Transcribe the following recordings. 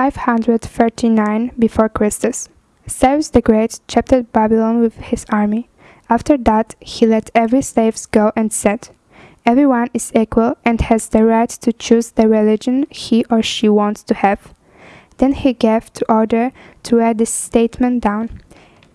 539 before Christus. Cyrus the Great captured Babylon with his army. After that, he let every slave go and said, Everyone is equal and has the right to choose the religion he or she wants to have. Then he gave to order to write this statement down.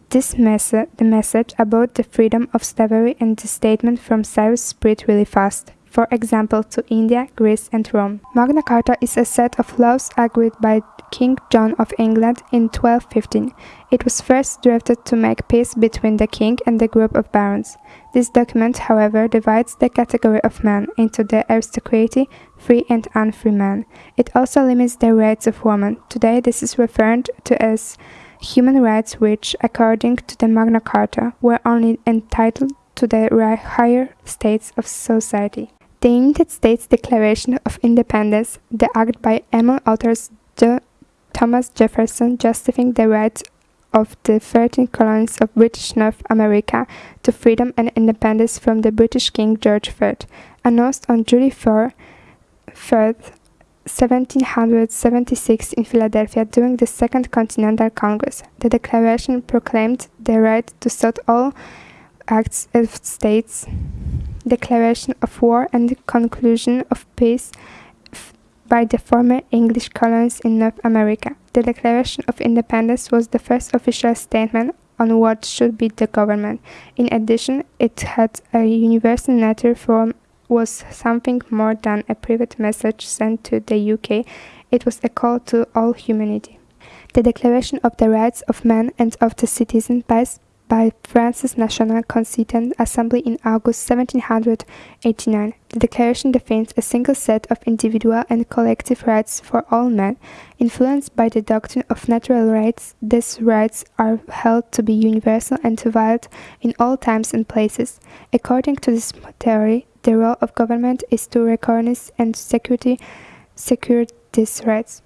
This message, the message about the freedom of slavery and the statement from Cyrus spread really fast for example to India, Greece and Rome. Magna Carta is a set of laws agreed by King John of England in 1215. It was first drafted to make peace between the king and the group of barons. This document, however, divides the category of men into the aristocracy, free and unfree men. It also limits the rights of women. Today this is referred to as human rights which, according to the Magna Carta, were only entitled to the higher states of society. The United States Declaration of Independence, the act by among authors Thomas Jefferson justifying the rights of the 13 colonies of British North America to freedom and independence from the British King George III, announced on July 4, 3, 1776 in Philadelphia during the Second Continental Congress. The declaration proclaimed the right to sue all acts of states declaration of war and the conclusion of peace by the former English colonies in North America. The Declaration of Independence was the first official statement on what should be the government. In addition, it had a universal nature form was something more than a private message sent to the UK. It was a call to all humanity. The Declaration of the Rights of Man and of the Citizen passed by France's National Constituent Assembly in August 1789. The declaration defines a single set of individual and collective rights for all men. Influenced by the doctrine of natural rights, these rights are held to be universal and to valid in all times and places. According to this theory, the role of government is to recognize and security, secure these rights.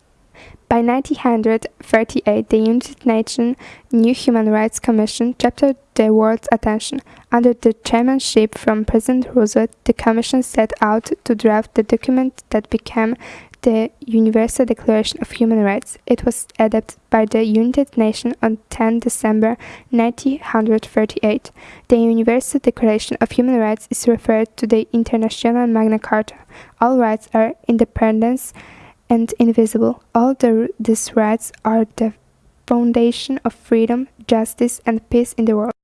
By 1938, the United Nations new Human Rights Commission captured the world's attention. Under the chairmanship from President Roosevelt, the Commission set out to draft the document that became the Universal Declaration of Human Rights. It was adopted by the United Nations on 10 December 1938. The Universal Declaration of Human Rights is referred to the International Magna Carta. All rights are independence and invisible. All the, these rights are the foundation of freedom, justice, and peace in the world.